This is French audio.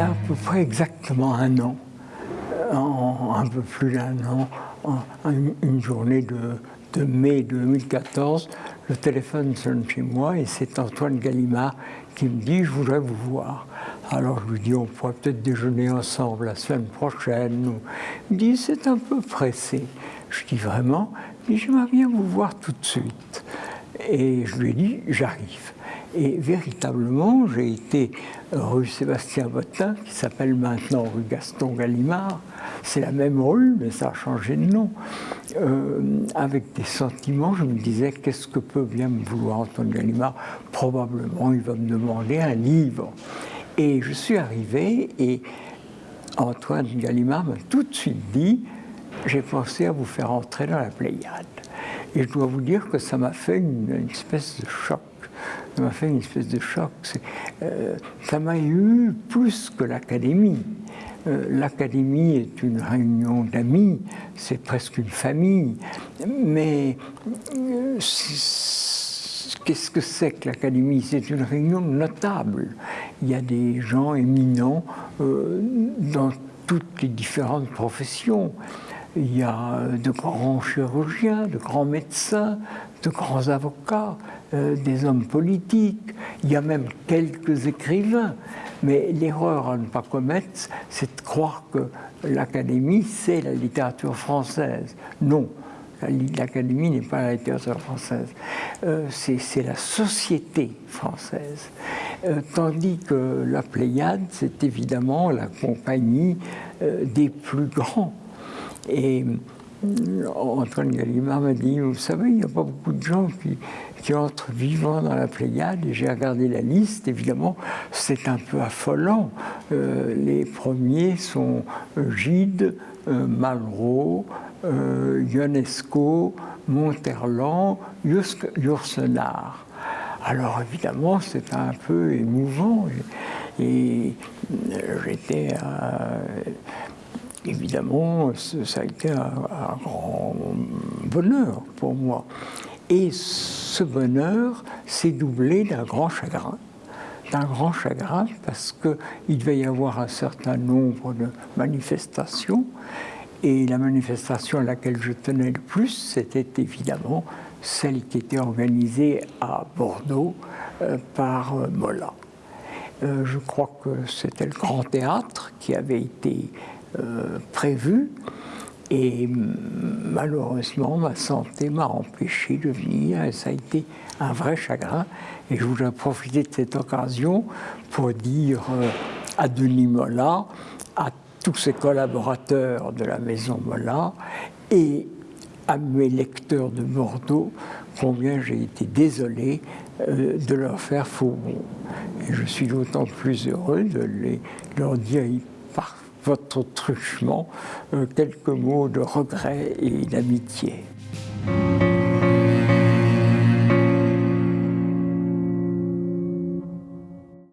y a à peu près exactement un an, un peu plus d'un an, une journée de, mai 2014, le téléphone sonne chez moi et c'est Antoine Gallimard qui me dit « je voudrais vous voir ». Alors je lui dis « on pourrait peut-être déjeuner ensemble la semaine prochaine ». Il me dit « c'est un peu pressé ». Je dis « vraiment ?» Il dit « j'aimerais bien vous voir tout de suite ». Et je lui ai dit « j'arrive ». Et véritablement, j'ai été rue Sébastien Bottin, qui s'appelle maintenant rue Gaston Gallimard. C'est la même rue, mais ça a changé de nom. Euh, avec des sentiments, je me disais, qu'est-ce que peut bien me vouloir Antoine Gallimard? Probablement, il va me demander un livre. Et je suis arrivé et Antoine Gallimard m'a tout de suite dit, j'ai pensé à vous faire entrer dans la Pléiade. Et je dois vous dire que ça m'a fait une espèce de choc ça m'a fait une espèce de choc. Euh, ça m'a eu plus que l'académie. Euh, l'académie est une réunion d'amis, c'est presque une famille, mais euh, qu'est-ce que c'est que l'académie? C'est une réunion notable. Il y a des gens éminents dans toutes les différentes professions. Il y a de grands chirurgiens, de grands médecins, de grands avocats, euh, des hommes politiques, il y a même quelques écrivains. Mais l'erreur à ne pas commettre, c'est de croire que l'Académie, c'est la littérature française. Non, l'Académie n'est pas la littérature française, euh, c'est la société française. Euh, tandis que la Pléiade, c'est évidemment la compagnie des plus grands. Et Antoine Gallimard m'a dit, vous savez, il n'y a pas beaucoup de gens qui, entrent vivants dans la Pléiade. Et j'ai regardé la liste, évidemment, c'est un peu affolant. Euh, les premiers sont euh, Gide, euh, Malraux, Ionesco, Monterland, Yourcenar. Alors évidemment, c'est un peu émouvant. Et, j'étais évidemment, ça a été un, grand bonheur pour moi. Et ce bonheur s'est doublé d'un grand chagrin. D'un grand chagrin parce qu'il devait y avoir un certain nombre de manifestations. Et la manifestation à laquelle je tenais le plus, c'était évidemment celle qui était organisée à Bordeaux euh, par euh, Mola. Euh, je crois que c'était le Grand Théâtre qui avait été prévu. Et malheureusement, ma santé m'a empêché de venir et ça a été un vrai chagrin. Et je voudrais profiter de cette occasion pour dire euh, à Denis Mola, à tous ses collaborateurs de la maison Mola et à mes lecteurs de Bordeaux combien j'ai été désolé euh, de leur faire faux. Et je suis d'autant plus heureux de les, leur dire par votre truchement, euh, quelques mots de regret et d'amitié.